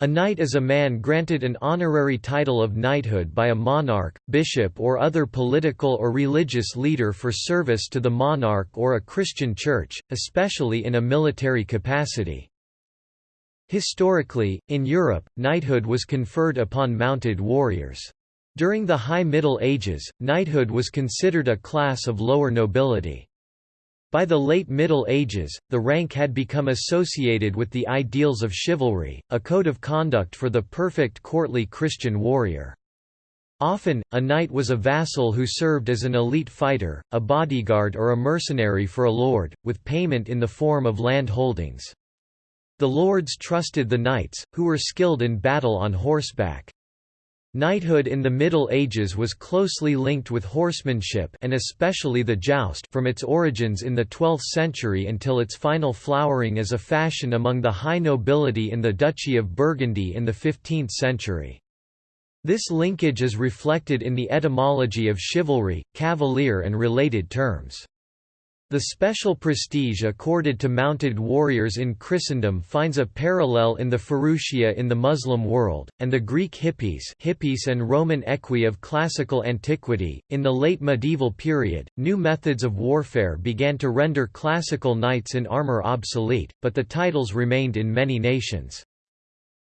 A knight is a man granted an honorary title of knighthood by a monarch, bishop or other political or religious leader for service to the monarch or a Christian church, especially in a military capacity. Historically, in Europe, knighthood was conferred upon mounted warriors. During the High Middle Ages, knighthood was considered a class of lower nobility. By the late Middle Ages, the rank had become associated with the ideals of chivalry, a code of conduct for the perfect courtly Christian warrior. Often, a knight was a vassal who served as an elite fighter, a bodyguard or a mercenary for a lord, with payment in the form of land holdings. The lords trusted the knights, who were skilled in battle on horseback. Knighthood in the Middle Ages was closely linked with horsemanship and especially the joust from its origins in the 12th century until its final flowering as a fashion among the high nobility in the Duchy of Burgundy in the 15th century. This linkage is reflected in the etymology of chivalry, cavalier and related terms. The special prestige accorded to mounted warriors in Christendom finds a parallel in the furusiyya in the Muslim world, and the Greek hippies, hippies and Roman equi of classical antiquity. In the late medieval period, new methods of warfare began to render classical knights in armor obsolete, but the titles remained in many nations.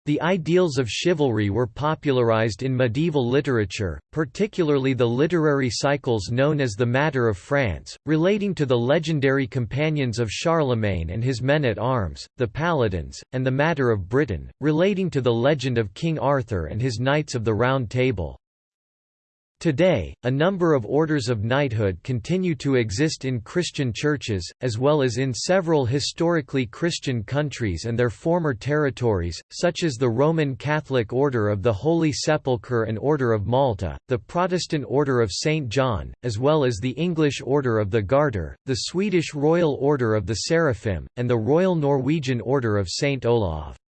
The ideals of chivalry were popularized in medieval literature, particularly the literary cycles known as the Matter of France, relating to the legendary companions of Charlemagne and his men-at-arms, the Paladins, and the Matter of Britain, relating to the legend of King Arthur and his Knights of the Round Table. Today, a number of orders of knighthood continue to exist in Christian churches, as well as in several historically Christian countries and their former territories, such as the Roman Catholic Order of the Holy Sepulchre and Order of Malta, the Protestant Order of St. John, as well as the English Order of the Garter, the Swedish Royal Order of the Seraphim, and the Royal Norwegian Order of St. Olav.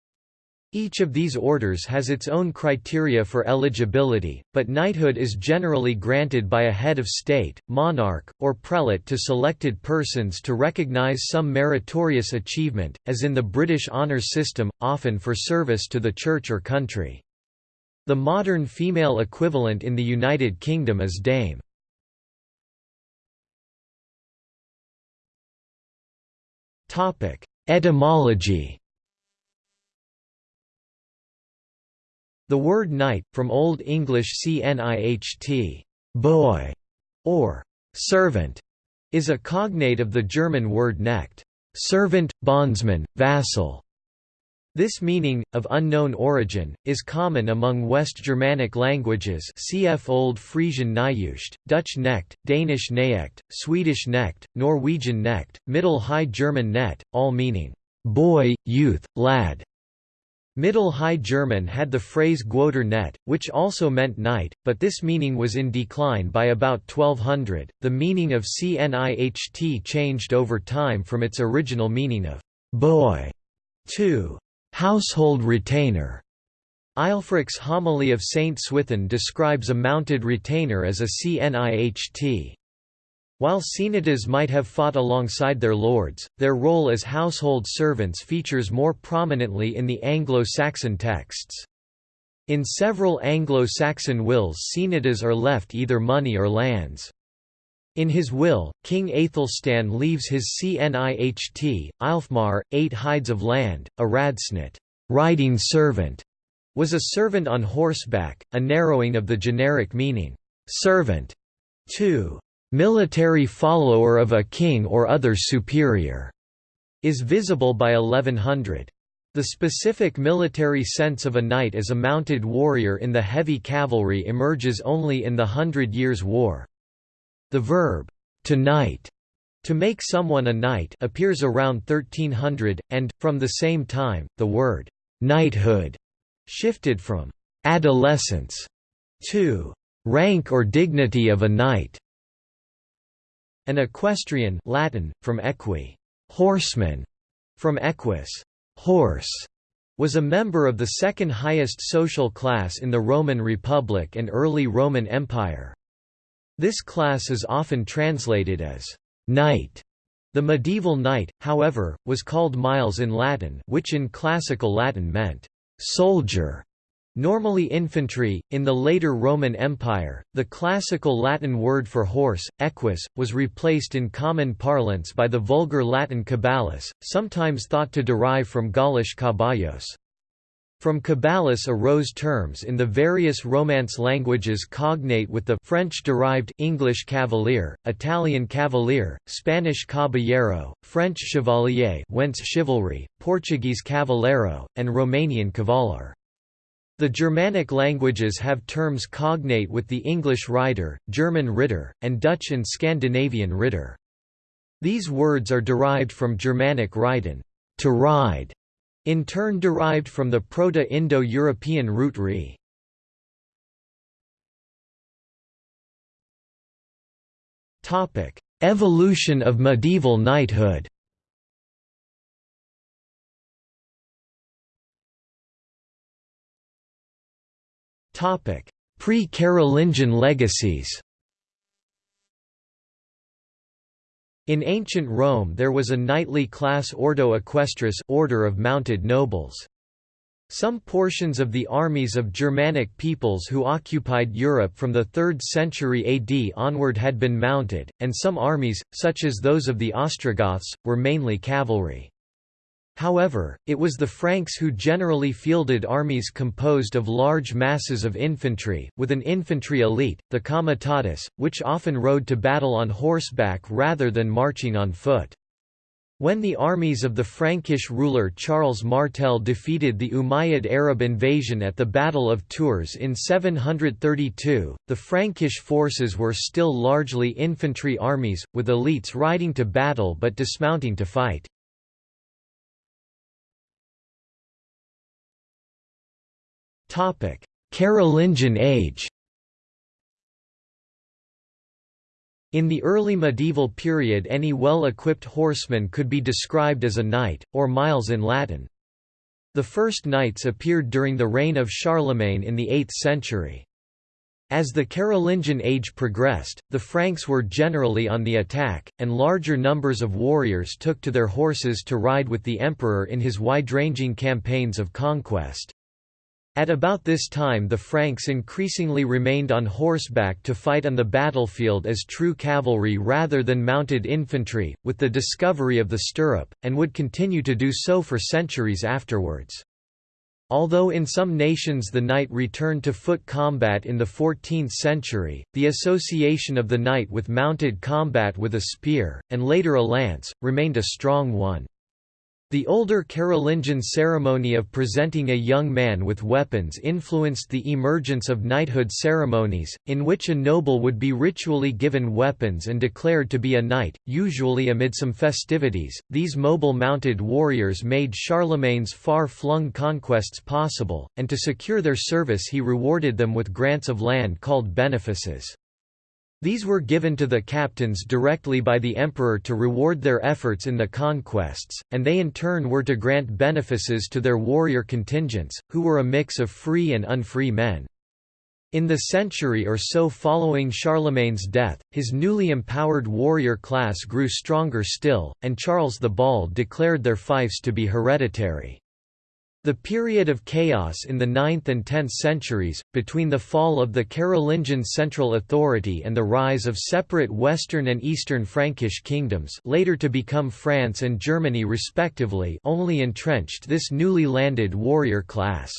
Each of these orders has its own criteria for eligibility, but knighthood is generally granted by a head of state, monarch, or prelate to selected persons to recognize some meritorious achievement, as in the British honours system, often for service to the church or country. The modern female equivalent in the United Kingdom is Dame. Etymology The word knight, from Old English cniht boy", or servant, is a cognate of the German word knecht servant, bondsman, vassal". This meaning, of unknown origin, is common among West Germanic languages cf Old Frisian Nyjust, Dutch Knecht, Danish Knecht, Swedish Knecht, Norwegian Knecht, Middle High German Net, all meaning, boy, youth, lad. Middle High German had the phrase Guoder net, which also meant knight, but this meaning was in decline by about 1200. The meaning of Cniht changed over time from its original meaning of boy to household retainer. Aelfric's homily of Saint Swithin describes a mounted retainer as a Cniht. While cnihtas might have fought alongside their lords, their role as household servants features more prominently in the Anglo-Saxon texts. In several Anglo-Saxon wills cnihtas are left either money or lands. In his will, King Aethelstan leaves his Cniht, Aelfmar, eight hides of land, a radcniht riding servant", was a servant on horseback, a narrowing of the generic meaning, servant, to military follower of a king or other superior, is visible by 1100. The specific military sense of a knight as a mounted warrior in the heavy cavalry emerges only in the Hundred Years' War. The verb, to knight, to make someone a knight appears around 1300, and, from the same time, the word, knighthood, shifted from adolescence to rank or dignity of a knight. An equestrian Latin, from equi horseman", from equus horse", was a member of the second highest social class in the Roman Republic and early Roman Empire. This class is often translated as knight. The medieval knight, however, was called miles in Latin which in classical Latin meant soldier Normally infantry, in the later Roman Empire, the classical Latin word for horse, equus, was replaced in common parlance by the vulgar Latin caballus, sometimes thought to derive from Gaulish caballos. From caballus arose terms in the various Romance languages cognate with the French-derived English cavalier, Italian cavalier, Spanish caballero, French chevalier whence chivalry, Portuguese cavaleiro, and Romanian cavalar. The Germanic languages have terms cognate with the English rider, German ritter, and Dutch and Scandinavian ritter. These words are derived from Germanic reiten to ride", in turn derived from the Proto-Indo-European root re. Evolution of medieval knighthood Pre-Carolingian legacies In ancient Rome there was a knightly class Ordo Equestris order of mounted nobles. Some portions of the armies of Germanic peoples who occupied Europe from the 3rd century AD onward had been mounted, and some armies, such as those of the Ostrogoths, were mainly cavalry. However, it was the Franks who generally fielded armies composed of large masses of infantry, with an infantry elite, the comitatus, which often rode to battle on horseback rather than marching on foot. When the armies of the Frankish ruler Charles Martel defeated the Umayyad Arab invasion at the Battle of Tours in 732, the Frankish forces were still largely infantry armies, with elites riding to battle but dismounting to fight. Carolingian age In the early medieval period any well-equipped horseman could be described as a knight, or miles in Latin. The first knights appeared during the reign of Charlemagne in the 8th century. As the Carolingian age progressed, the Franks were generally on the attack, and larger numbers of warriors took to their horses to ride with the emperor in his wide-ranging campaigns of conquest. At about this time the Franks increasingly remained on horseback to fight on the battlefield as true cavalry rather than mounted infantry, with the discovery of the stirrup, and would continue to do so for centuries afterwards. Although in some nations the knight returned to foot combat in the 14th century, the association of the knight with mounted combat with a spear, and later a lance, remained a strong one. The older Carolingian ceremony of presenting a young man with weapons influenced the emergence of knighthood ceremonies, in which a noble would be ritually given weapons and declared to be a knight, usually amid some festivities. These mobile mounted warriors made Charlemagne's far flung conquests possible, and to secure their service he rewarded them with grants of land called benefices. These were given to the captains directly by the emperor to reward their efforts in the conquests, and they in turn were to grant benefices to their warrior contingents, who were a mix of free and unfree men. In the century or so following Charlemagne's death, his newly empowered warrior class grew stronger still, and Charles the Bald declared their fiefs to be hereditary. The period of chaos in the 9th and 10th centuries, between the fall of the Carolingian central authority and the rise of separate Western and Eastern Frankish kingdoms later to become France and Germany respectively only entrenched this newly landed warrior class.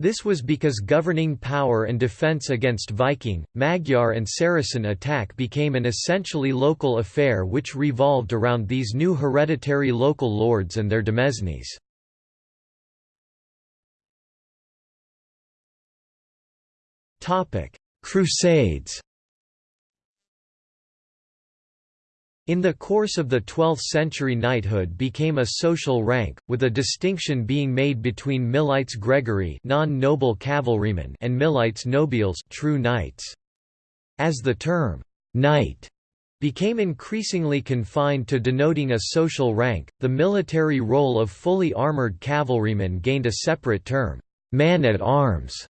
This was because governing power and defence against Viking, Magyar and Saracen attack became an essentially local affair which revolved around these new hereditary local lords and their demesnes. Crusades In the course of the 12th century knighthood became a social rank, with a distinction being made between milites gregarii non-noble cavalrymen and milites nobiles true knights. As the term, knight, became increasingly confined to denoting a social rank, the military role of fully armoured cavalrymen gained a separate term, man-at-arms.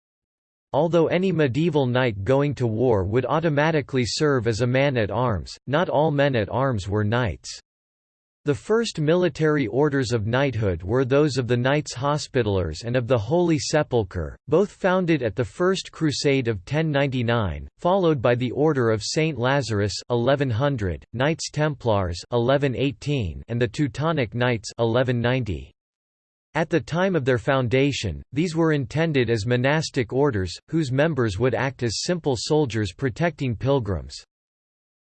Although any medieval knight going to war would automatically serve as a man-at-arms, not all men-at-arms were knights. The first military orders of knighthood were those of the Knights Hospitallers and of the Holy Sepulchre, both founded at the First Crusade of 1099, followed by the Order of Saint Lazarus 1100, Knights Templars 1118, and the Teutonic Knights 1190. At the time of their foundation, these were intended as monastic orders, whose members would act as simple soldiers protecting pilgrims.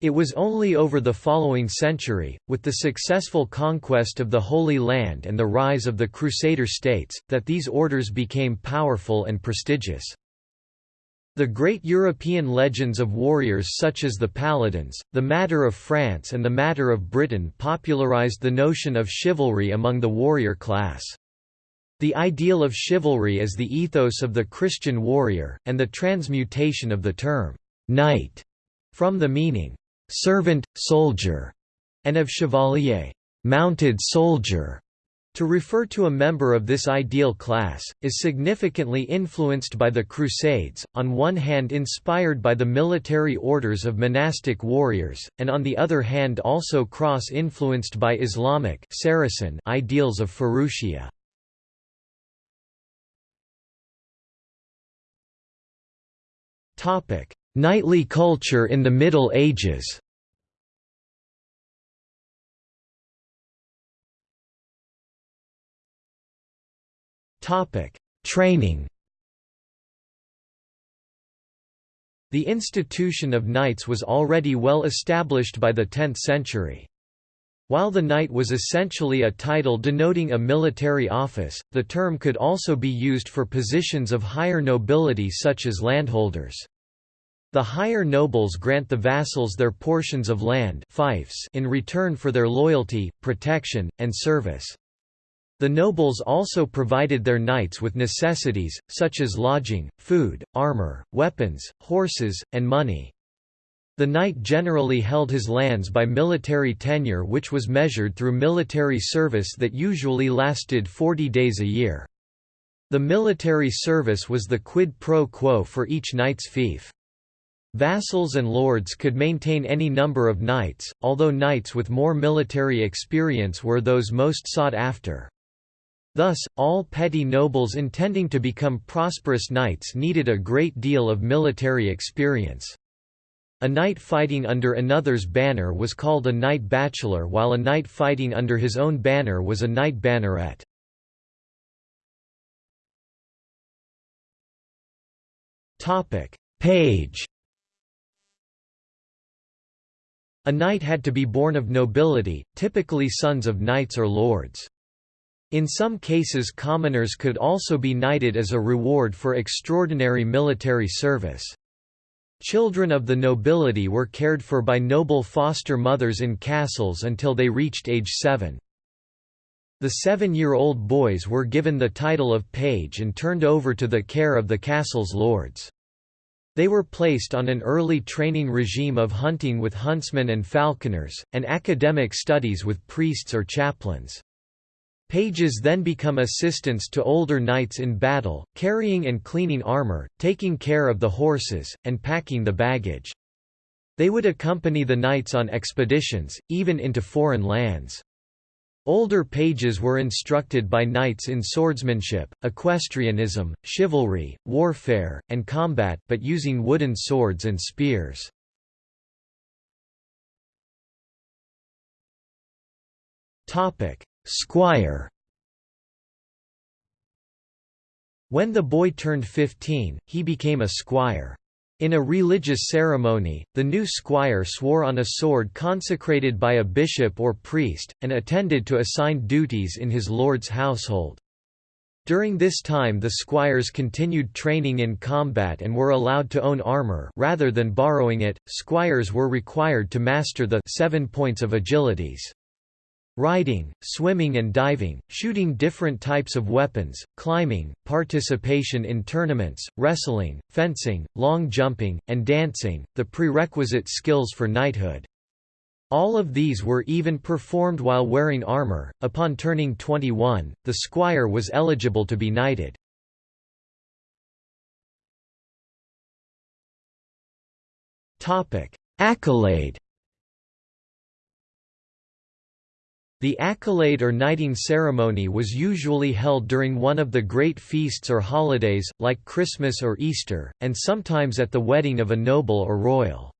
It was only over the following century, with the successful conquest of the Holy Land and the rise of the Crusader states, that these orders became powerful and prestigious. The great European legends of warriors such as the Paladins, the Matter of France and the Matter of Britain popularized the notion of chivalry among the warrior class. The ideal of chivalry as the ethos of the Christian warrior, and the transmutation of the term, knight, from the meaning, servant, soldier, and of chevalier, mounted soldier, to refer to a member of this ideal class, is significantly influenced by the Crusades, on one hand inspired by the military orders of monastic warriors, and on the other hand also cross-influenced by Islamic Saracen ideals of furusiyya. Knightly culture in the Middle Ages Training The institution of knights was already well established by the 10th century. While the knight was essentially a title denoting a military office, the term could also be used for positions of higher nobility such as landholders. The higher nobles grant the vassals their portions of land fiefs in return for their loyalty, protection, and service. The nobles also provided their knights with necessities, such as lodging, food, armor, weapons, horses, and money. The knight generally held his lands by military tenure which was measured through military service that usually lasted 40 days a year. The military service was the quid pro quo for each knight's fief. Vassals and lords could maintain any number of knights, although knights with more military experience were those most sought after. Thus, all petty nobles intending to become prosperous knights needed a great deal of military experience. A knight fighting under another's banner was called a knight bachelor while a knight fighting under his own banner was a knight banneret. Page A knight had to be born of nobility, typically sons of knights or lords. In some cases commoners could also be knighted as a reward for extraordinary military service. Children of the nobility were cared for by noble foster mothers in castles until they reached age seven. The seven-year-old boys were given the title of page and turned over to the care of the castle's lords. They were placed on an early training regime of hunting with huntsmen and falconers, and academic studies with priests or chaplains. Pages then become assistants to older knights in battle, carrying and cleaning armor, taking care of the horses, and packing the baggage. They would accompany the knights on expeditions, even into foreign lands. Older pages were instructed by knights in swordsmanship, equestrianism, chivalry, warfare, and combat but using wooden swords and spears. Squire When the boy turned 15, he became a squire. In a religious ceremony, the new squire swore on a sword consecrated by a bishop or priest, and attended to assigned duties in his lord's household. During this time the squires continued training in combat and were allowed to own armor rather than borrowing it. Squires were required to master the seven points of agilities. Riding, swimming and diving, shooting different types of weapons, climbing, participation in tournaments, wrestling, fencing, long jumping, and dancing, the prerequisite skills for knighthood. All of these were even performed while wearing armor. Upon turning 21, the squire was eligible to be knighted. Topic: Accolade The accolade or knighting ceremony was usually held during one of the great feasts or holidays, like Christmas or Easter, and sometimes at the wedding of a noble or royal.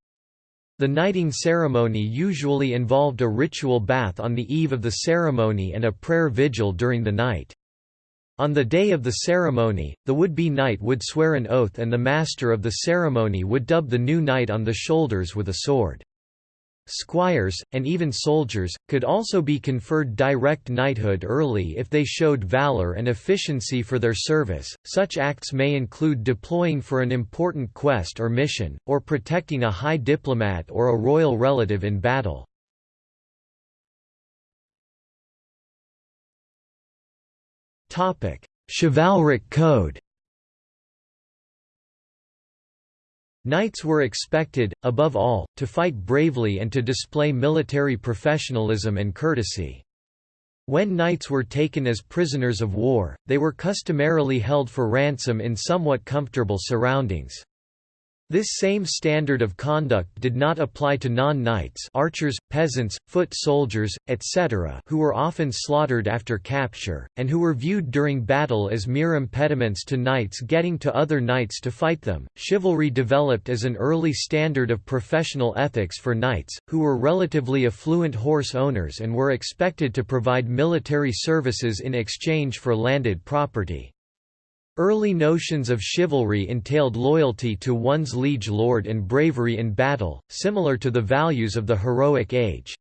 The knighting ceremony usually involved a ritual bath on the eve of the ceremony and a prayer vigil during the night. On the day of the ceremony, the would-be knight would swear an oath and the master of the ceremony would dub the new knight on the shoulders with a sword. Squires, and even soldiers, could also be conferred direct knighthood early if they showed valor and efficiency for their service. Such acts may include deploying for an important quest or mission, or protecting a high diplomat or a royal relative in battle. Chivalric code Knights were expected, above all, to fight bravely and to display military professionalism and courtesy. When knights were taken as prisoners of war, they were customarily held for ransom in somewhat comfortable surroundings. This same standard of conduct did not apply to non-knights archers, peasants, foot soldiers, etc. who were often slaughtered after capture, and who were viewed during battle as mere impediments to knights getting to other knights to fight them. Chivalry developed as an early standard of professional ethics for knights, who were relatively affluent horse owners and were expected to provide military services in exchange for landed property. Early notions of chivalry entailed loyalty to one's liege lord and bravery in battle, similar to the values of the heroic age.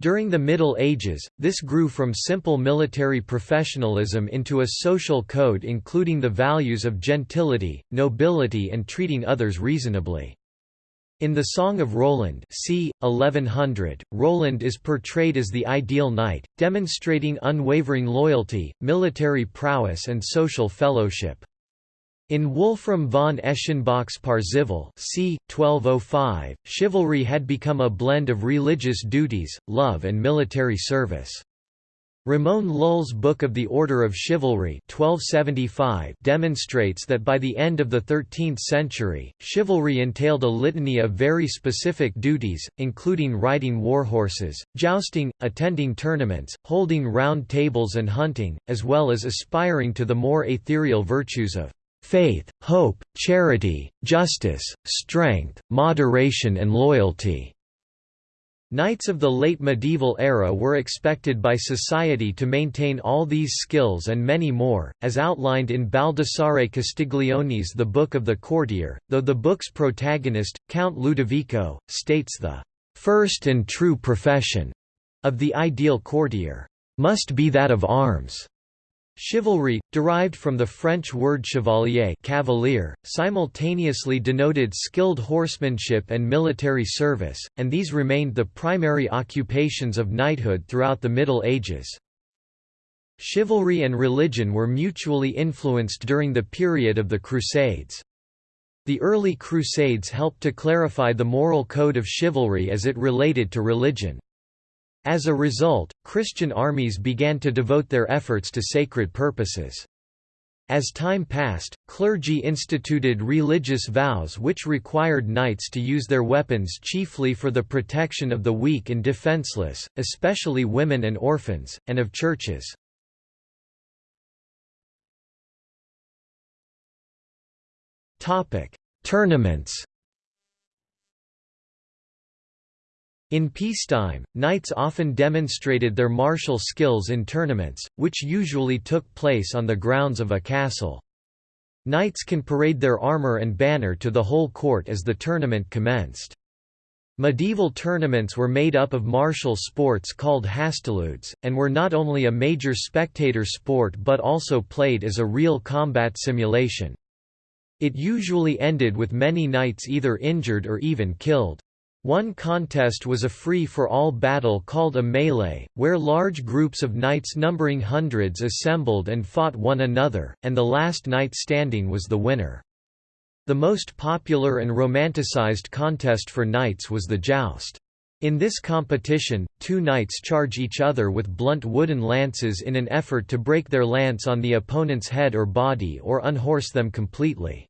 During the Middle Ages, this grew from simple military professionalism into a social code including the values of gentility, nobility and treating others reasonably. In the Song of Roland c. 1100, Roland is portrayed as the ideal knight, demonstrating unwavering loyalty, military prowess and social fellowship. In Wolfram von Eschenbach's Parzival c. 1205, chivalry had become a blend of religious duties, love and military service. Ramon Lull's Book of the Order of Chivalry 1275 demonstrates that by the end of the 13th century, chivalry entailed a litany of very specific duties, including riding warhorses, jousting, attending tournaments, holding round tables and hunting, as well as aspiring to the more ethereal virtues of faith, hope, charity, justice, strength, moderation and loyalty. Knights of the late medieval era were expected by society to maintain all these skills and many more, as outlined in Baldassare Castiglione's The Book of the Courtier, though the book's protagonist, Count Ludovico, states the first and true profession of the ideal courtier must be that of arms. Chivalry, derived from the French word chevalier cavalier, simultaneously denoted skilled horsemanship and military service, and these remained the primary occupations of knighthood throughout the Middle Ages. Chivalry and religion were mutually influenced during the period of the Crusades. The early Crusades helped to clarify the moral code of chivalry as it related to religion. As a result, Christian armies began to devote their efforts to sacred purposes. As time passed, clergy instituted religious vows which required knights to use their weapons chiefly for the protection of the weak and defenseless, especially women and orphans, and of churches. Tournaments In peacetime, knights often demonstrated their martial skills in tournaments, which usually took place on the grounds of a castle. Knights can parade their armor and banner to the whole court as the tournament commenced. Medieval tournaments were made up of martial sports called hastiludes, and were not only a major spectator sport but also played as a real combat simulation. It usually ended with many knights either injured or even killed. One contest was a free-for-all battle called a melee, where large groups of knights numbering hundreds assembled and fought one another, and the last knight standing was the winner. The most popular and romanticized contest for knights was the joust. In this competition, two knights charge each other with blunt wooden lances in an effort to break their lance on the opponent's head or body or unhorse them completely.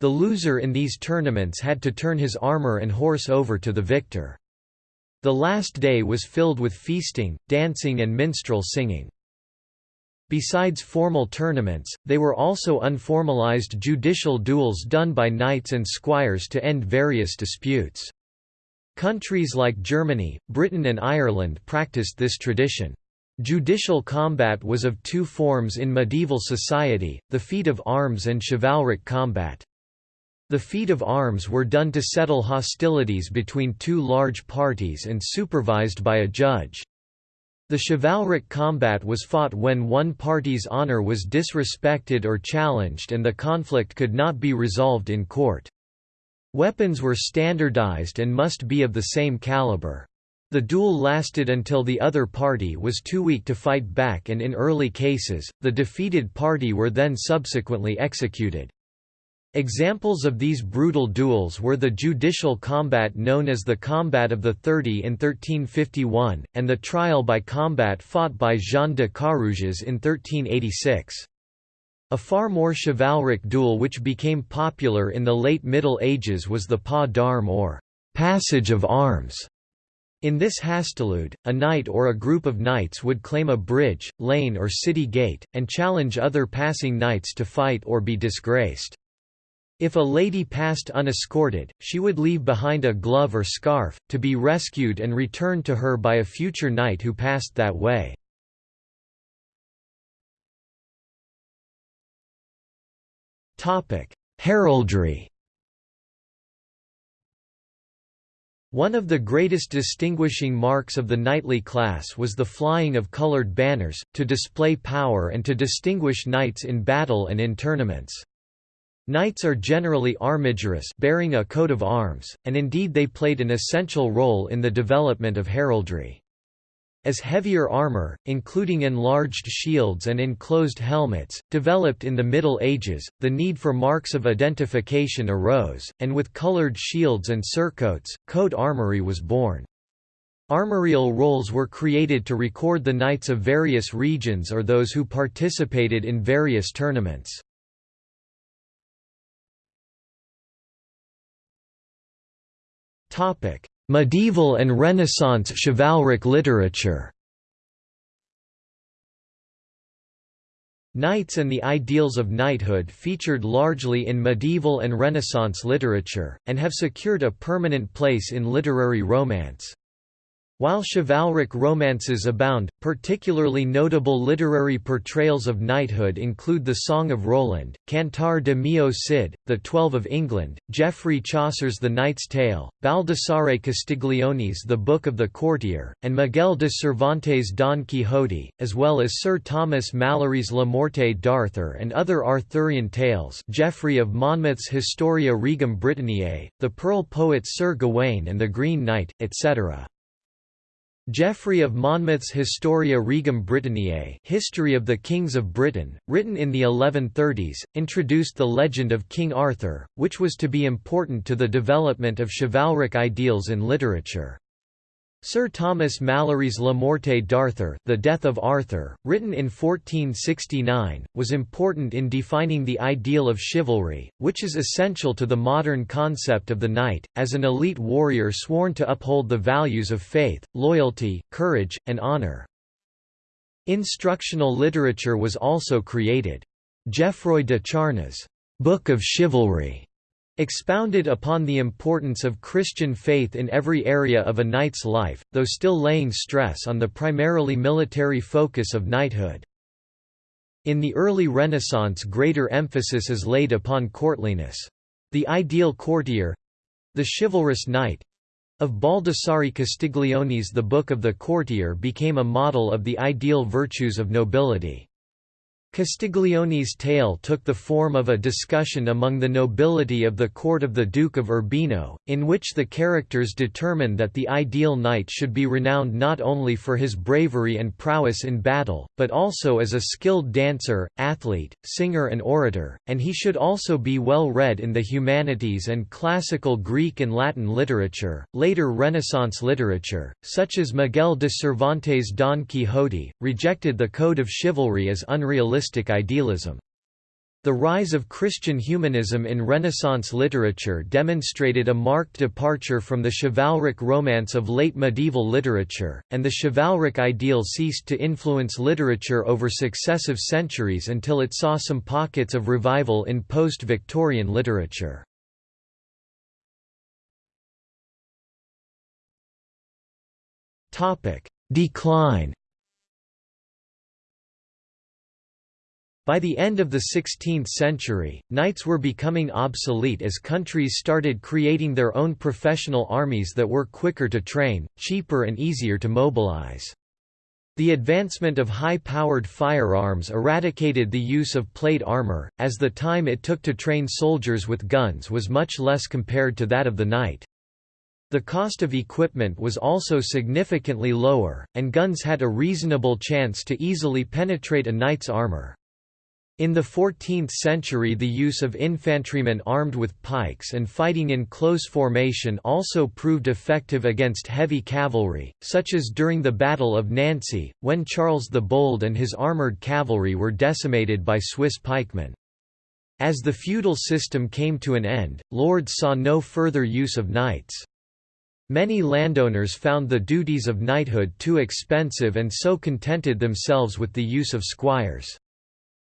The loser in these tournaments had to turn his armor and horse over to the victor. The last day was filled with feasting, dancing and minstrel singing. Besides formal tournaments, they were also unformalized judicial duels done by knights and squires to end various disputes. Countries like Germany, Britain and Ireland practiced this tradition. Judicial combat was of two forms in medieval society, the feat of arms and chivalric combat. The feat of arms were done to settle hostilities between two large parties and supervised by a judge. The chivalric combat was fought when one party's honor was disrespected or challenged and the conflict could not be resolved in court. Weapons were standardized and must be of the same caliber. The duel lasted until the other party was too weak to fight back and in early cases, the defeated party were then subsequently executed. Examples of these brutal duels were the judicial combat known as the Combat of the Thirty in 1351, and the trial by combat fought by Jean de Carrouges in 1386. A far more chivalric duel which became popular in the late Middle Ages was the pas d'armes or passage of arms. In this hastilude, a knight or a group of knights would claim a bridge, lane or city gate, and challenge other passing knights to fight or be disgraced. If a lady passed unescorted, she would leave behind a glove or scarf, to be rescued and returned to her by a future knight who passed that way. Heraldry One of the greatest distinguishing marks of the knightly class was the flying of colored banners, to display power and to distinguish knights in battle and in tournaments. Knights are generally armigerous bearing a coat of arms, and indeed they played an essential role in the development of heraldry. As heavier armor, including enlarged shields and enclosed helmets, developed in the Middle Ages, the need for marks of identification arose, and with colored shields and surcoats, coat armory was born. Armorial rolls were created to record the knights of various regions or those who participated in various tournaments. Medieval and Renaissance chivalric literature Knights and the ideals of knighthood featured largely in medieval and Renaissance literature, and have secured a permanent place in literary romance. While chivalric romances abound, particularly notable literary portrayals of knighthood include The Song of Roland, Cantar de Mio Cid, The Twelve of England, Geoffrey Chaucer's The Knight's Tale, Baldassare Castiglione's The Book of the Courtier, and Miguel de Cervantes' Don Quixote, as well as Sir Thomas Malory's Le Morte d'Arthur and other Arthurian tales Geoffrey of Monmouth's Historia Regum Britanniae, the Pearl poets Sir Gawain and the Green Knight, etc. Geoffrey of Monmouth's Historia Regum Britanniae History of the Kings of Britain, written in the 1130s, introduced the legend of King Arthur, which was to be important to the development of chivalric ideals in literature. Sir Thomas Malory's Le Morte d'Arthur The Death of Arthur, written in 1469, was important in defining the ideal of chivalry, which is essential to the modern concept of the knight, as an elite warrior sworn to uphold the values of faith, loyalty, courage, and honor. Instructional literature was also created. Geoffroy de Charny's Book of Chivalry expounded upon the importance of Christian faith in every area of a knight's life, though still laying stress on the primarily military focus of knighthood. In the early Renaissance greater emphasis is laid upon courtliness. The ideal courtier—the chivalrous knight, of Baldassare Castiglione's The Book of the Courtier became a model of the ideal virtues of nobility. Castiglione's tale took the form of a discussion among the nobility of the court of the Duke of Urbino, in which the characters determined that the ideal knight should be renowned not only for his bravery and prowess in battle, but also as a skilled dancer, athlete, singer and orator, and he should also be well read in the humanities and classical Greek and Latin literature. Later Renaissance literature, such as Miguel de Cervantes' Don Quixote, rejected the code of chivalry as unrealistic idealism. The The rise of Christian humanism in Renaissance literature demonstrated a marked departure from the chivalric romance of late medieval literature, and the chivalric ideal ceased to influence literature over successive centuries until it saw some pockets of revival in post-Victorian literature. Decline By the end of the 16th century, knights were becoming obsolete as countries started creating their own professional armies that were quicker to train, cheaper and easier to mobilize. The advancement of high-powered firearms eradicated the use of plate armor, as the time it took to train soldiers with guns was much less compared to that of the knight. The cost of equipment was also significantly lower, and guns had a reasonable chance to easily penetrate a knight's armor. In the 14th century the use of infantrymen armed with pikes and fighting in close formation also proved effective against heavy cavalry, such as during the Battle of Nancy, when Charles the Bold and his armoured cavalry were decimated by Swiss pikemen. As the feudal system came to an end, lords saw no further use of knights. Many landowners found the duties of knighthood too expensive and so contented themselves with the use of squires.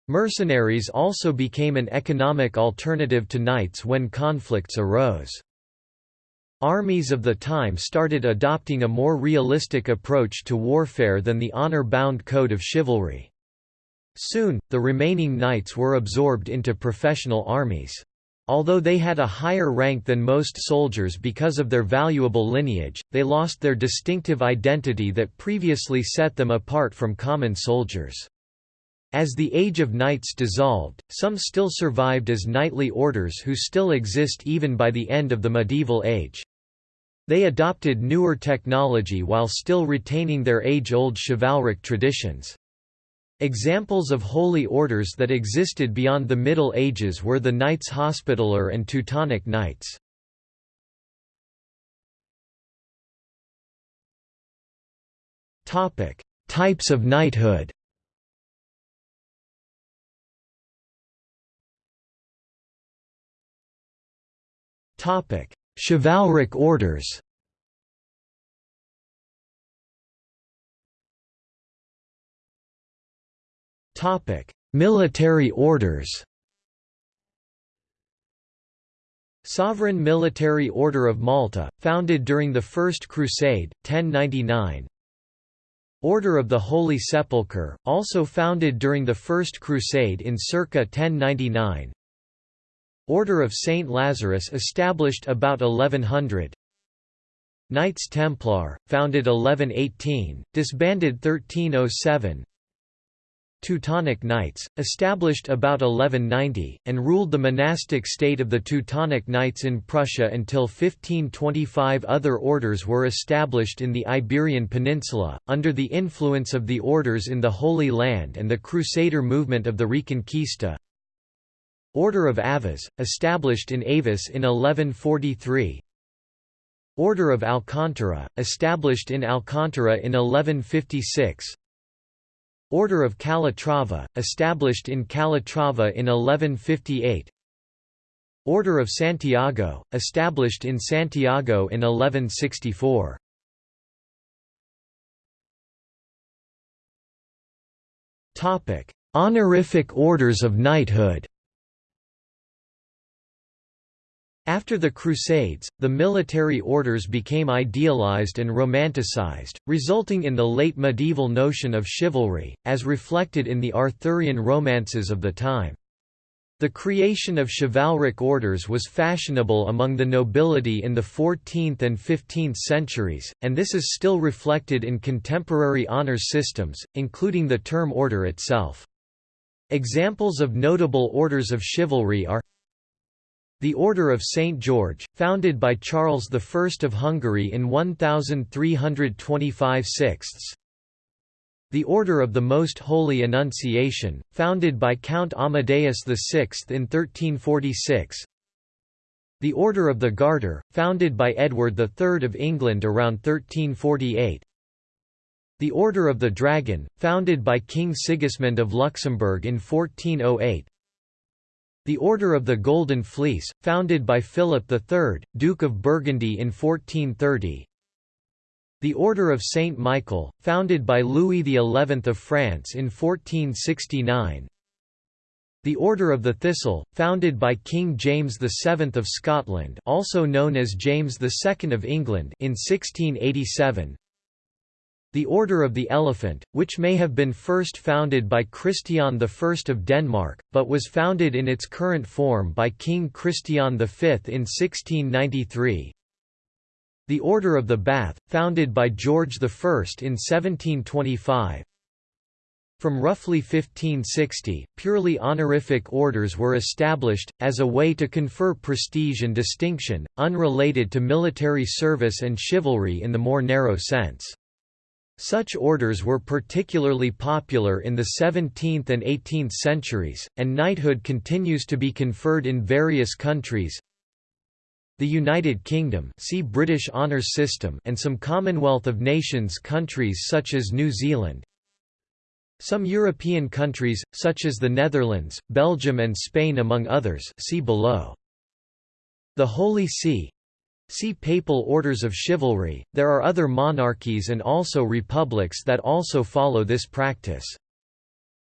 Mercenaries also became an economic alternative to knights when conflicts arose. Armies of the time started adopting a more realistic approach to warfare than the honor-bound code of chivalry. Soon, the remaining knights were absorbed into professional armies. Although they had a higher rank than most soldiers because of their valuable lineage, they lost their distinctive identity that previously set them apart from common soldiers. As the Age of Knights dissolved, some still survived as knightly orders who still exist even by the end of the medieval age. They adopted newer technology while still retaining their age-old chivalric traditions. Examples of holy orders that existed beyond the Middle Ages were the Knights Hospitaller and Teutonic Knights. Types of knighthood Chivalric orders. Military orders. Sovereign Military Order of Malta, founded during the First Crusade, 1099 Order of the Holy Sepulchre, also founded during the First Crusade in circa 1099 Order of Saint Lazarus established about 1100 Knights Templar, founded 1118, disbanded 1307 Teutonic Knights, established about 1190, and ruled the monastic state of the Teutonic Knights in Prussia until 1525 Other orders were established in the Iberian Peninsula, under the influence of the orders in the Holy Land and the Crusader movement of the Reconquista Order of Avis, established in Avis in 1143 Order of Alcantara, established in Alcantara in 1156 Order of Calatrava, established in Calatrava in 1158 Order of Santiago, established in Santiago in 1164 Honorific orders of knighthood After the Crusades, the military orders became idealized and romanticized, resulting in the late medieval notion of chivalry, as reflected in the Arthurian romances of the time. The creation of chivalric orders was fashionable among the nobility in the 14th and 15th centuries, and this is still reflected in contemporary honor systems, including the term order itself. Examples of notable orders of chivalry are the Order of St. George, founded by Charles I of Hungary in 1325 sixths. The Order of the Most Holy Annunciation, founded by Count Amadeus VI in 1346. The Order of the Garter, founded by Edward III of England around 1348. The Order of the Dragon, founded by King Sigismund of Luxembourg in 1408. The Order of the Golden Fleece, founded by Philip III, Duke of Burgundy in 1430 The Order of Saint Michael, founded by Louis XI of France in 1469 the Order of the Thistle, founded by King James VII of Scotland also known as James II of England in 1687 the Order of the Elephant, which may have been first founded by Christian I of Denmark, but was founded in its current form by King Christian V in 1693. The Order of the Bath, founded by George I in 1725. From roughly 1560, purely honorific orders were established, as a way to confer prestige and distinction, unrelated to military service and chivalry in the more narrow sense. Such orders were particularly popular in the 17th and 18th centuries, and knighthood continues to be conferred in various countries. The United Kingdom see British honours system and some Commonwealth of Nations countries such as New Zealand. Some European countries, such as the Netherlands, Belgium and Spain among others see below. The Holy See See Papal Orders of Chivalry. There are other monarchies and also republics that also follow this practice.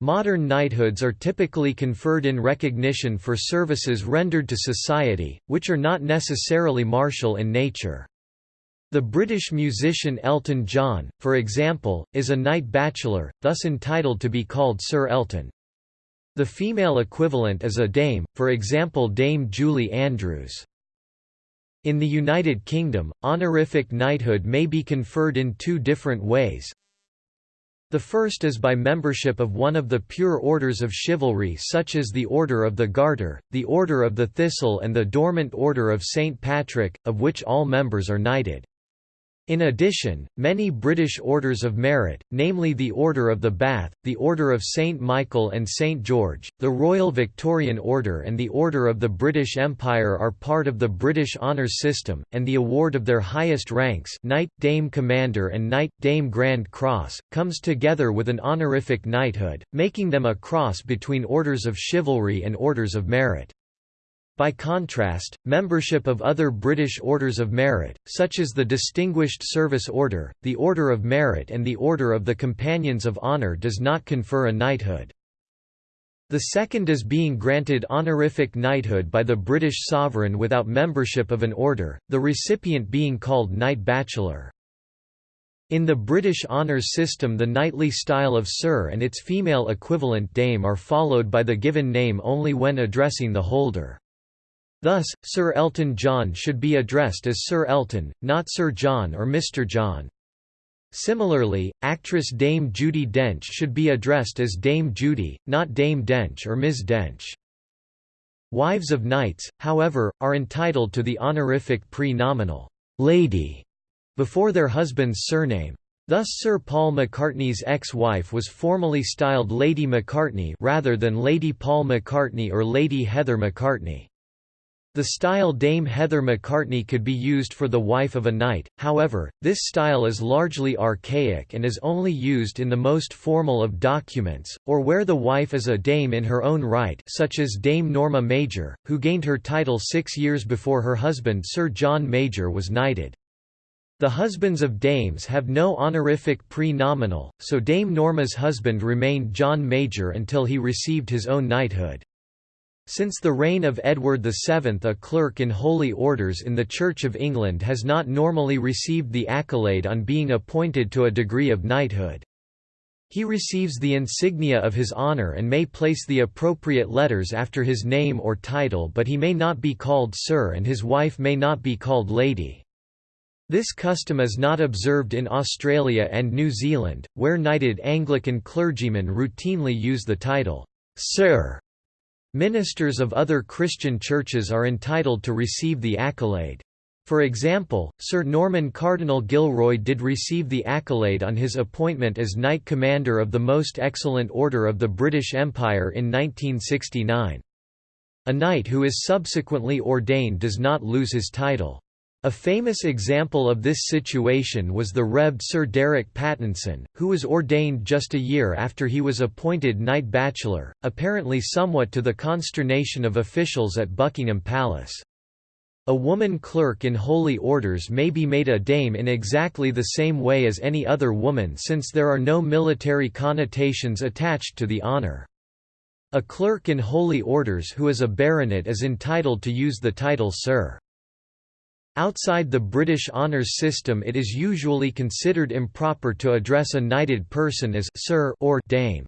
Modern knighthoods are typically conferred in recognition for services rendered to society, which are not necessarily martial in nature. The British musician Elton John, for example, is a knight bachelor, thus entitled to be called Sir Elton. The female equivalent is a dame, for example Dame Julie Andrews. In the United Kingdom, honorific knighthood may be conferred in two different ways. The first is by membership of one of the pure orders of chivalry such as the Order of the Garter, the Order of the Thistle and the Dormant Order of St. Patrick, of which all members are knighted. In addition, many British orders of merit, namely the Order of the Bath, the Order of St Michael and St George, the Royal Victorian Order and the Order of the British Empire are part of the British honours system, and the award of their highest ranks Knight, Dame Commander and Knight, Dame Grand Cross, comes together with an honorific knighthood, making them a cross between orders of chivalry and orders of merit. By contrast, membership of other British Orders of Merit, such as the Distinguished Service Order, the Order of Merit and the Order of the Companions of Honour does not confer a knighthood. The second is being granted honorific knighthood by the British sovereign without membership of an order, the recipient being called Knight Bachelor. In the British honours system the knightly style of Sir and its female equivalent Dame are followed by the given name only when addressing the holder. Thus, Sir Elton John should be addressed as Sir Elton, not Sir John or Mr. John. Similarly, actress Dame Judi Dench should be addressed as Dame Judi, not Dame Dench or Ms. Dench. Wives of knights, however, are entitled to the honorific pre-nominal lady before their husband's surname. Thus Sir Paul McCartney's ex-wife was formally styled Lady McCartney rather than Lady Paul McCartney or Lady Heather McCartney. The style Dame Heather McCartney could be used for the wife of a knight, however, this style is largely archaic and is only used in the most formal of documents, or where the wife is a dame in her own right such as Dame Norma Major, who gained her title six years before her husband Sir John Major was knighted. The husbands of dames have no honorific pre-nominal, so Dame Norma's husband remained John Major until he received his own knighthood. Since the reign of Edward VII a clerk in holy orders in the Church of England has not normally received the accolade on being appointed to a degree of knighthood. He receives the insignia of his honour and may place the appropriate letters after his name or title but he may not be called Sir and his wife may not be called Lady. This custom is not observed in Australia and New Zealand, where knighted Anglican clergymen routinely use the title, Sir Ministers of other Christian churches are entitled to receive the accolade. For example, Sir Norman Cardinal Gilroy did receive the accolade on his appointment as Knight Commander of the Most Excellent Order of the British Empire in 1969. A knight who is subsequently ordained does not lose his title. A famous example of this situation was the Revd Sir Derek Pattinson, who was ordained just a year after he was appointed Knight Bachelor, apparently somewhat to the consternation of officials at Buckingham Palace. A woman clerk in holy orders may be made a dame in exactly the same way as any other woman since there are no military connotations attached to the honour. A clerk in holy orders who is a baronet is entitled to use the title Sir. Outside the British honours system it is usually considered improper to address a knighted person as «sir» or «dame».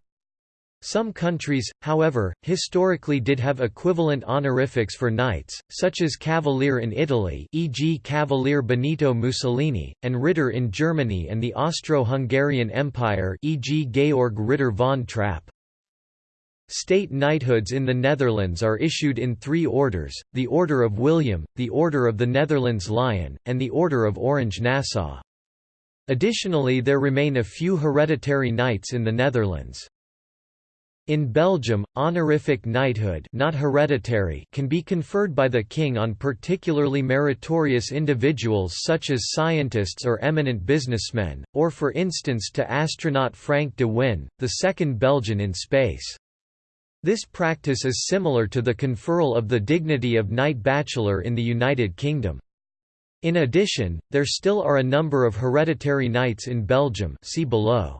Some countries, however, historically did have equivalent honorifics for knights, such as Cavalier in Italy e.g. Cavalier Benito Mussolini, and Ritter in Germany and the Austro-Hungarian Empire e.g. Georg Ritter von Trapp. State knighthoods in the Netherlands are issued in three orders, the Order of William, the Order of the Netherlands Lion, and the Order of Orange-Nassau. Additionally there remain a few hereditary knights in the Netherlands. In Belgium, honorific knighthood not hereditary can be conferred by the king on particularly meritorious individuals such as scientists or eminent businessmen, or for instance to astronaut Frank de Winne, the second Belgian in space. This practice is similar to the conferral of the dignity of Knight Bachelor in the United Kingdom. In addition, there still are a number of hereditary knights in Belgium see below.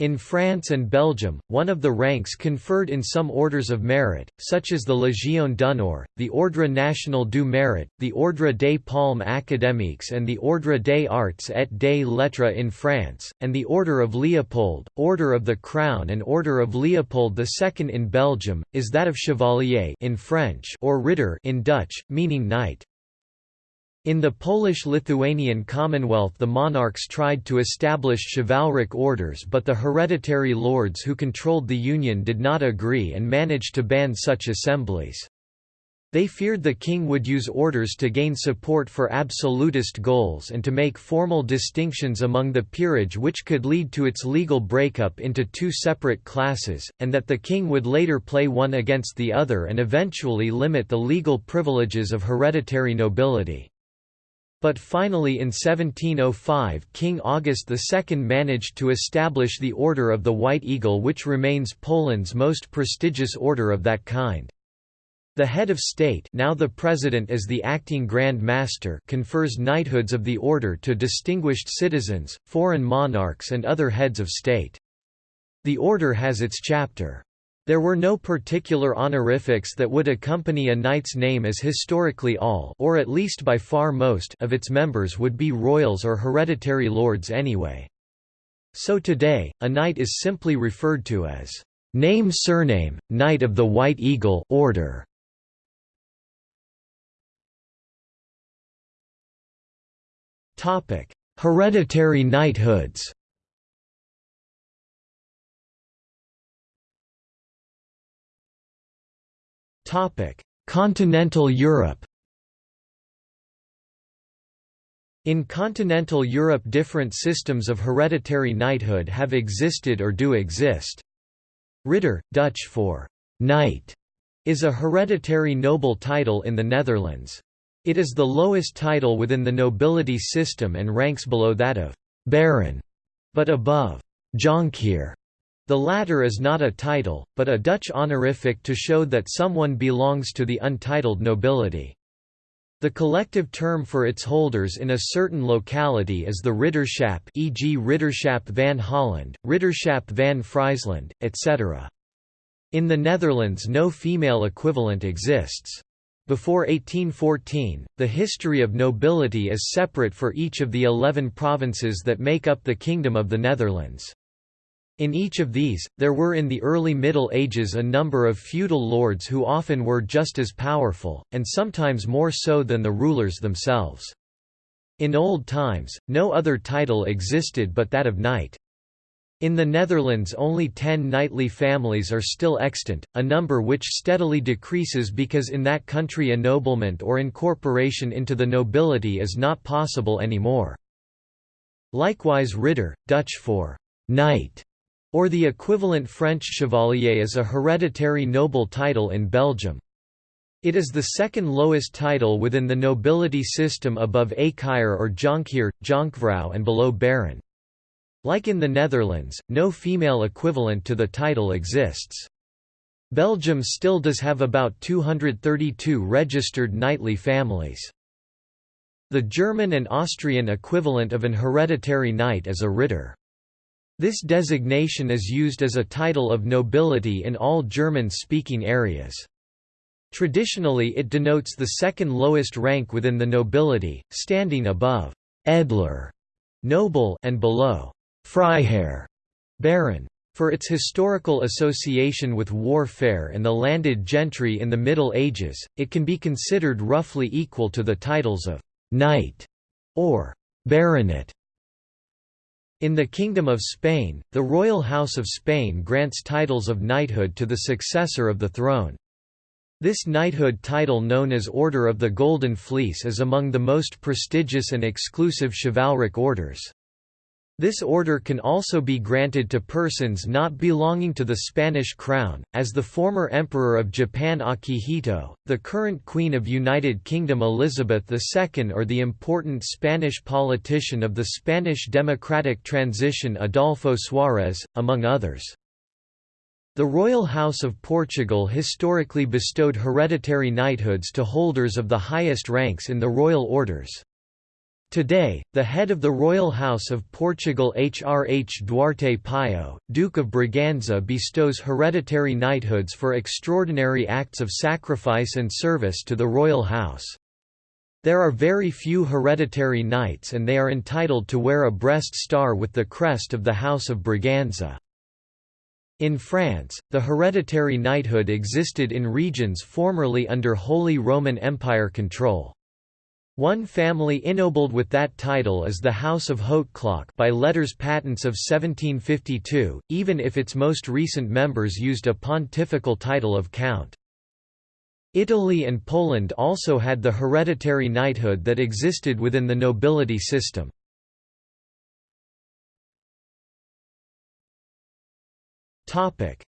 In France and Belgium, one of the ranks conferred in some orders of merit, such as the Légion d'honneur, the Ordre national du mérite, the Ordre des Palmes académiques and the Ordre des arts et des lettres in France, and the Order of Leopold, Order of the Crown and Order of Leopold II in Belgium, is that of Chevalier in French or Ridder in Dutch, meaning knight. In the Polish-Lithuanian Commonwealth the monarchs tried to establish chivalric orders but the hereditary lords who controlled the union did not agree and managed to ban such assemblies. They feared the king would use orders to gain support for absolutist goals and to make formal distinctions among the peerage which could lead to its legal breakup into two separate classes, and that the king would later play one against the other and eventually limit the legal privileges of hereditary nobility. But finally in 1705 King August II managed to establish the Order of the White Eagle which remains Poland's most prestigious order of that kind. The head of state now the president as the acting Grand Master confers knighthoods of the order to distinguished citizens, foreign monarchs and other heads of state. The order has its chapter, there were no particular honorifics that would accompany a knight's name as historically all or at least by far most of its members would be royals or hereditary lords anyway. So today, a knight is simply referred to as name surname, Knight of the White Eagle order. Hereditary knighthoods Continental Europe In continental Europe different systems of hereditary knighthood have existed or do exist. Ridder, Dutch for «knight», is a hereditary noble title in the Netherlands. It is the lowest title within the nobility system and ranks below that of «baron», but above «jonkheer» The latter is not a title, but a Dutch honorific to show that someone belongs to the untitled nobility. The collective term for its holders in a certain locality is the Ridderschap e.g. Ridderschap van Holland, Ridderschap van Friesland, etc. In the Netherlands no female equivalent exists. Before 1814, the history of nobility is separate for each of the eleven provinces that make up the Kingdom of the Netherlands. In each of these, there were in the early Middle Ages a number of feudal lords who often were just as powerful, and sometimes more so than the rulers themselves. In old times, no other title existed but that of knight. In the Netherlands only ten knightly families are still extant, a number which steadily decreases because in that country ennoblement or incorporation into the nobility is not possible anymore. Likewise Ridder, Dutch for knight, or the equivalent French chevalier is a hereditary noble title in Belgium. It is the second lowest title within the nobility system above Achair or Jonkheer, Jonkvrouw and below Baron. Like in the Netherlands, no female equivalent to the title exists. Belgium still does have about 232 registered knightly families. The German and Austrian equivalent of an hereditary knight is a Ritter. This designation is used as a title of nobility in all German-speaking areas. Traditionally it denotes the second lowest rank within the nobility, standing above «Edler» noble and below Freiherr Baron. For its historical association with warfare and the landed gentry in the Middle Ages, it can be considered roughly equal to the titles of «knight» or «baronet». In the Kingdom of Spain, the Royal House of Spain grants titles of knighthood to the successor of the throne. This knighthood title known as Order of the Golden Fleece is among the most prestigious and exclusive chivalric orders. This order can also be granted to persons not belonging to the Spanish crown, as the former Emperor of Japan Akihito, the current Queen of United Kingdom Elizabeth II or the important Spanish politician of the Spanish democratic transition Adolfo Suárez, among others. The Royal House of Portugal historically bestowed hereditary knighthoods to holders of the highest ranks in the royal orders. Today, the head of the Royal House of Portugal HRH Duarte Pio, Duke of Braganza bestows hereditary knighthoods for extraordinary acts of sacrifice and service to the royal house. There are very few hereditary knights and they are entitled to wear a breast star with the crest of the House of Braganza. In France, the hereditary knighthood existed in regions formerly under Holy Roman Empire control. One family ennobled with that title is the House of Hautecloque by letters patents of 1752, even if its most recent members used a pontifical title of count. Italy and Poland also had the hereditary knighthood that existed within the nobility system.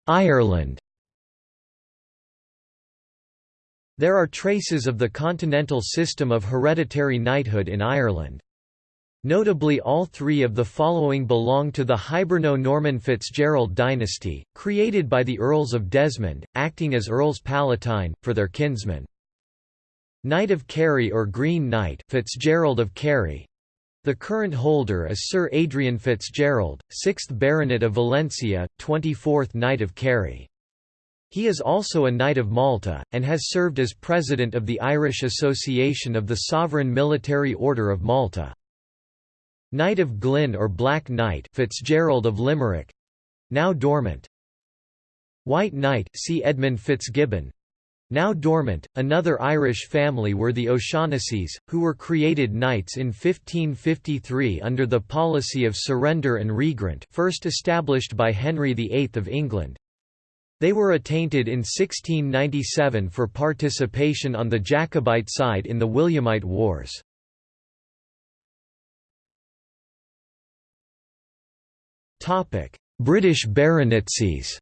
Ireland There are traces of the continental system of hereditary knighthood in Ireland. Notably all three of the following belong to the Hiberno-Norman Fitzgerald dynasty, created by the Earls of Desmond, acting as Earls Palatine, for their kinsmen. Knight of Kerry or Green Knight Fitzgerald of Kerry. The current holder is Sir Adrian Fitzgerald, 6th Baronet of Valencia, 24th Knight of Kerry. He is also a Knight of Malta, and has served as President of the Irish Association of the Sovereign Military Order of Malta. Knight of Glyn or Black Knight Fitzgerald of Limerick now dormant. White Knight see Edmund Fitzgibbon now dormant, another Irish family were the O'Shaughnessy's, who were created knights in 1553 under the policy of surrender and regrant first established by Henry VIII of England. They were attainted in 1697 for participation on the Jacobite side in the Williamite Wars. British baronetcies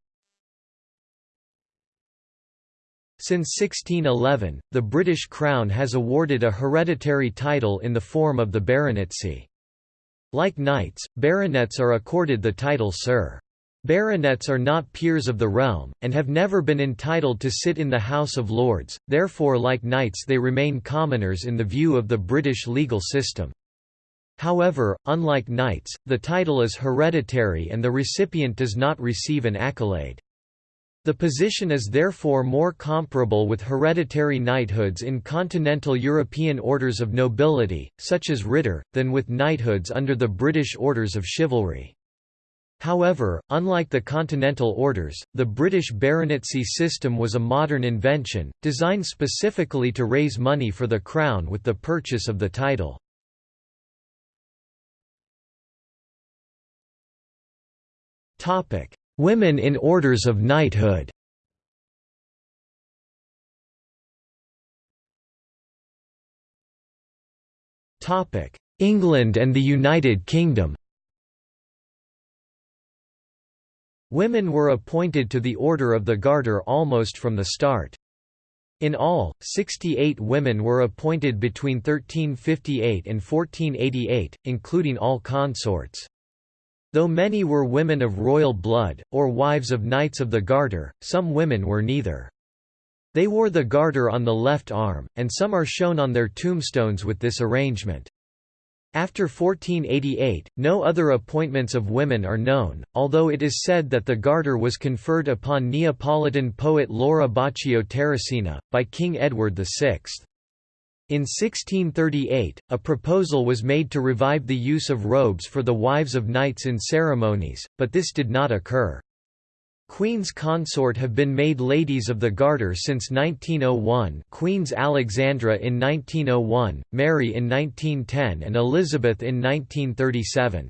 Since 1611, the British Crown has awarded a hereditary title in the form of the baronetcy. Like knights, baronets are accorded the title Sir. Baronets are not peers of the realm, and have never been entitled to sit in the House of Lords, therefore like knights they remain commoners in the view of the British legal system. However, unlike knights, the title is hereditary and the recipient does not receive an accolade. The position is therefore more comparable with hereditary knighthoods in continental European orders of nobility, such as Ritter, than with knighthoods under the British Orders of Chivalry. However, unlike the continental orders, the British baronetcy system was a modern invention, designed specifically to raise money for the Crown with the purchase of the title. Women in orders of knighthood England and the United Kingdom Women were appointed to the Order of the Garter almost from the start. In all, 68 women were appointed between 1358 and 1488, including all consorts. Though many were women of royal blood, or wives of knights of the Garter, some women were neither. They wore the garter on the left arm, and some are shown on their tombstones with this arrangement. After 1488, no other appointments of women are known, although it is said that the garter was conferred upon Neapolitan poet Laura Bacio Terracina, by King Edward VI. In 1638, a proposal was made to revive the use of robes for the wives of knights in ceremonies, but this did not occur. Queens consort have been made Ladies of the Garter since 1901 Queens Alexandra in 1901, Mary in 1910 and Elizabeth in 1937.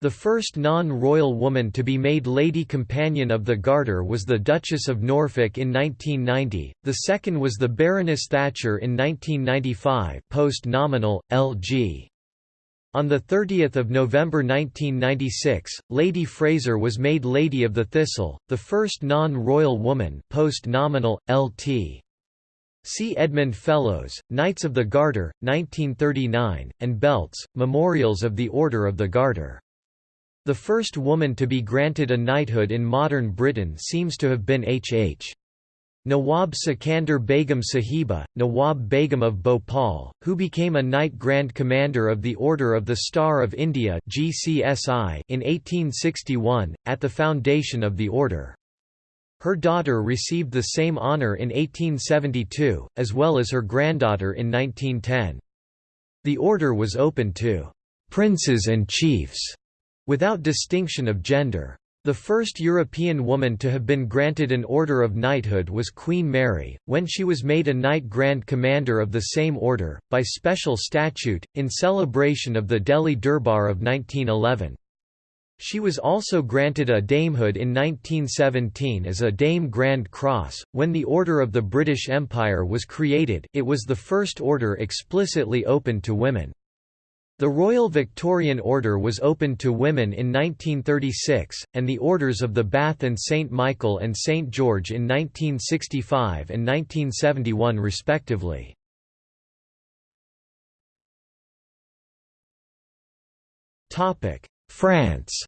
The first non-royal woman to be made Lady Companion of the Garter was the Duchess of Norfolk in 1990, the second was the Baroness Thatcher in 1995 post-nominal, L.G. On 30 November 1996, Lady Fraser was made Lady of the Thistle, the first non-royal woman post-nominal, Lt. See Edmund Fellowes, Knights of the Garter, 1939, and Beltz, Memorials of the Order of the Garter. The first woman to be granted a knighthood in modern Britain seems to have been H. Nawab Sikandar Begum Sahiba, Nawab Begum of Bhopal, who became a Knight Grand Commander of the Order of the Star of India in 1861, at the foundation of the order. Her daughter received the same honour in 1872, as well as her granddaughter in 1910. The order was open to «princes and chiefs» without distinction of gender. The first European woman to have been granted an Order of Knighthood was Queen Mary, when she was made a Knight Grand Commander of the same order, by special statute, in celebration of the Delhi Durbar of 1911. She was also granted a damehood in 1917 as a Dame Grand Cross. When the Order of the British Empire was created, it was the first order explicitly open to women. The Royal Victorian Order was opened to women in 1936, and the Orders of the Bath and St. Michael and St. George in 1965 and 1971 respectively. France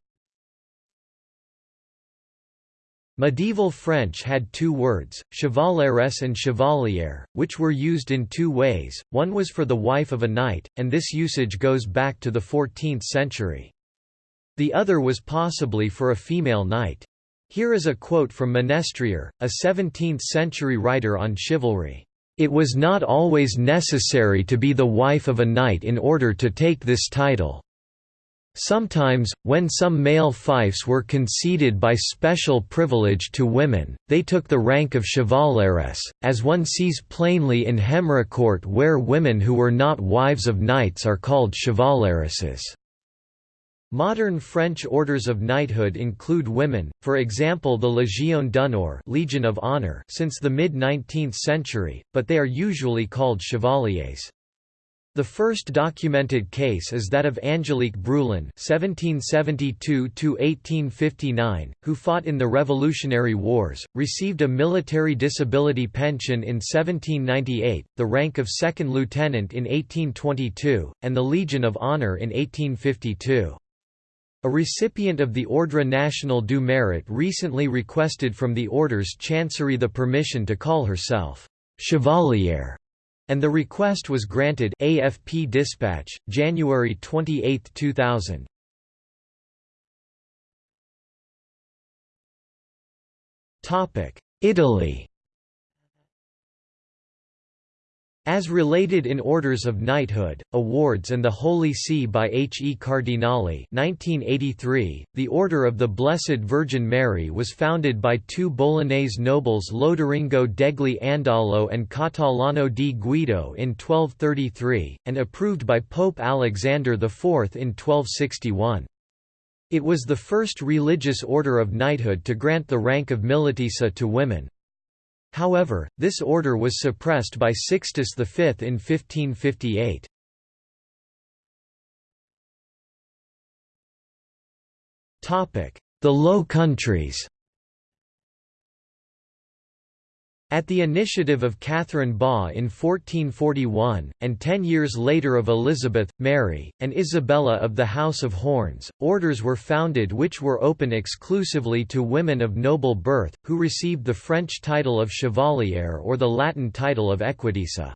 Medieval French had two words, chevaleresse and chevalier, which were used in two ways, one was for the wife of a knight, and this usage goes back to the 14th century. The other was possibly for a female knight. Here is a quote from Ménestrier, a 17th-century writer on chivalry. It was not always necessary to be the wife of a knight in order to take this title. Sometimes, when some male fiefs were conceded by special privilege to women, they took the rank of chevaleresse, as one sees plainly in Hemricourt where women who were not wives of knights are called chevaleresses. Modern French orders of knighthood include women, for example the Légion d'honneur Legion of Honor since the mid-19th century, but they are usually called chevaliers. The first documented case is that of Angelique Brulin (1772–1859), who fought in the Revolutionary Wars, received a military disability pension in 1798, the rank of second lieutenant in 1822, and the Legion of Honor in 1852. A recipient of the Ordre National du Mérite recently requested from the Order's Chancery the permission to call herself «chevalier» And the request was granted AFP Dispatch, January 28, 2000. topic Italy As related in Orders of Knighthood, Awards and the Holy See by H. E. Cardinale 1983, the Order of the Blessed Virgin Mary was founded by two Bolognese nobles Loderingo degli Andalo and Catalano di Guido in 1233, and approved by Pope Alexander IV in 1261. It was the first religious order of knighthood to grant the rank of militissa to women. However, this order was suppressed by Sixtus V in 1558. The Low Countries At the initiative of Catherine Baugh in 1441, and ten years later of Elizabeth, Mary, and Isabella of the House of Horns, orders were founded which were open exclusively to women of noble birth, who received the French title of chevalier or the Latin title of equitissa.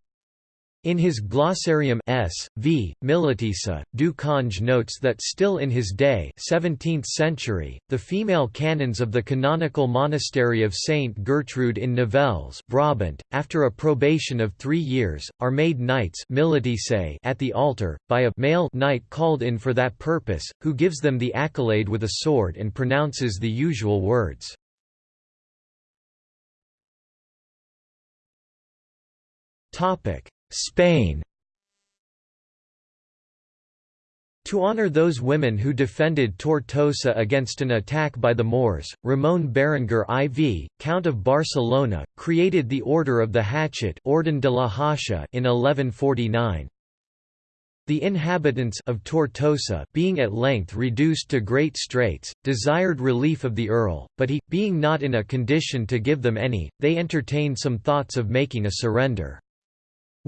In his Glossarium S. v. Militissa, Du notes that still in his day 17th century, the female canons of the canonical monastery of Saint Gertrude in Nivelles Brabant, after a probation of three years, are made knights at the altar, by a male knight called in for that purpose, who gives them the accolade with a sword and pronounces the usual words. Topic Spain To honor those women who defended Tortosa against an attack by the Moors, Ramon Berenguer IV, Count of Barcelona, created the Order of the Hatchet Orden de la Hacha in 1149. The inhabitants of Tortosa being at length reduced to great straits, desired relief of the earl, but he, being not in a condition to give them any, they entertained some thoughts of making a surrender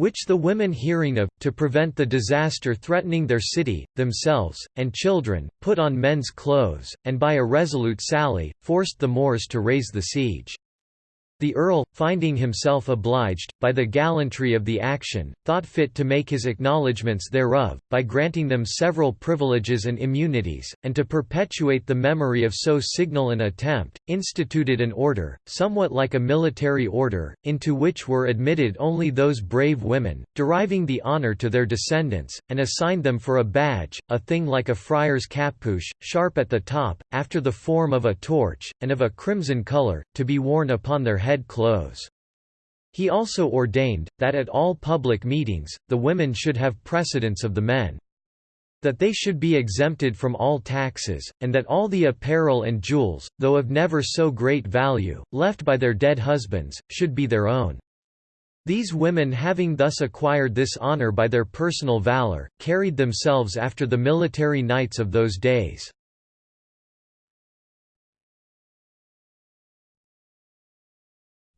which the women hearing of, to prevent the disaster threatening their city, themselves, and children, put on men's clothes, and by a resolute sally, forced the Moors to raise the siege. The Earl, finding himself obliged, by the gallantry of the action, thought fit to make his acknowledgments thereof, by granting them several privileges and immunities, and to perpetuate the memory of so signal an attempt, instituted an order, somewhat like a military order, into which were admitted only those brave women, deriving the honour to their descendants, and assigned them for a badge, a thing like a friar's capuche, sharp at the top, after the form of a torch, and of a crimson colour, to be worn upon their head head clothes. He also ordained, that at all public meetings, the women should have precedence of the men. That they should be exempted from all taxes, and that all the apparel and jewels, though of never so great value, left by their dead husbands, should be their own. These women having thus acquired this honor by their personal valor, carried themselves after the military knights of those days.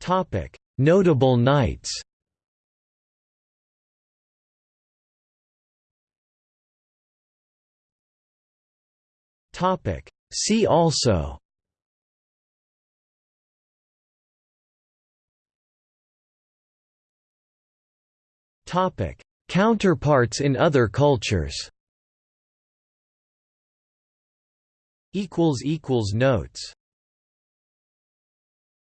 Topic: Notable knights. Topic: See also. Topic: Counterparts in other cultures. Equals equals notes